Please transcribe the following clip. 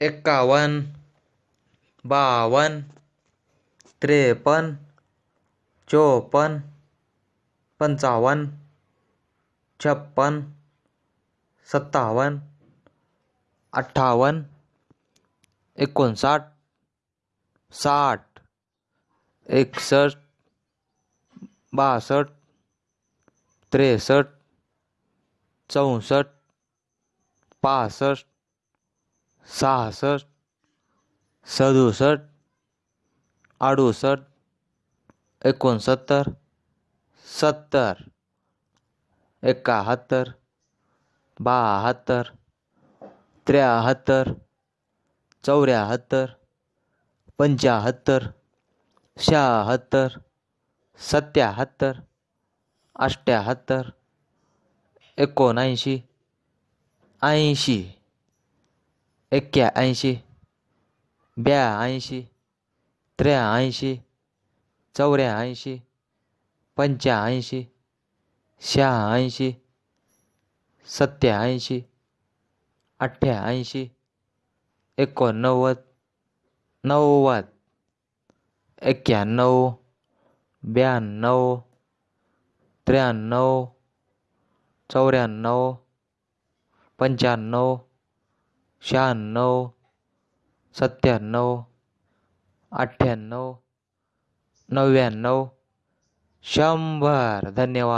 इक्यावन बावन, त्रेपन, चौपन, पंचावन, छप्पन, सत्तावन, अट्ठावन इकसठ साठ एकसठ बासठ त्रेसठ चौसठ पासठ सहासष्ट सदुसष्ट अडुसष्ट एकोणसत्तर सत्तर एकाहत्तर बहात्तर त्र्याहत्तर चौऱ्याहत्तर पंच्याहत्तर शहात्तर सत्याहत्तर अष्ट्याहत्तर एकोणऐंशी ऐंशी. एक्क्याऐंशी ब्याऐंशी त्र्याऐंशी चौऱ्याऐंशी पंच्याऐंशी शहाऐंशी सत्याऐंशी अठ्ठ्याऐंशी एकोणनव्वद नव्वद एक्क्याण्णव ब्याण्णव त्र्याण्णव चौऱ्याण्णव पंच्याण्णव शहाण्णव सत्त्याण्णव अठ्ठ्याण्णव नव्याण्णव. शंभर. धन्यवाद.